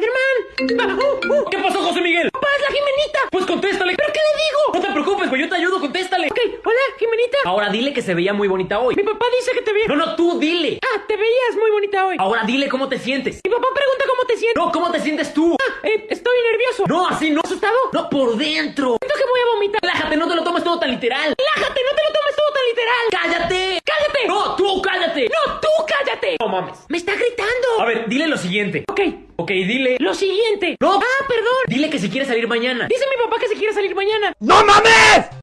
Spider-Man. Uh, uh. ¿Qué pasó, José Miguel? Papá, es la Jimenita. Pues contéstale. ¿Pero qué le digo? No te preocupes, güey, yo te ayudo, contéstale. Ok, hola, Jimenita. Ahora dile que se veía muy bonita hoy. Mi papá dice que te ve. No, no, tú dile. Ah, te veías muy bonita hoy. Ahora dile cómo te sientes. Mi papá pregunta cómo te sientes. No, ¿cómo te sientes tú? Ah, eh, estoy nervioso. No, así no. ¿Asustado? No, por dentro. Siento que voy a vomitar. Relájate, no te lo tomes todo tan literal. Relájate, no te lo tomes todo tan literal. ¡Cállate! ¡Cállate! No, tú cállate. ¡No, tú cállate! No mames. ¡Me está gritando! A ver, dile lo siguiente. Ok, Ok, dile. lo siguiente. No. Ah, perdón. Dile que si quiere salir mañana. Dice mi papá que se quiere salir mañana. ¡No mames!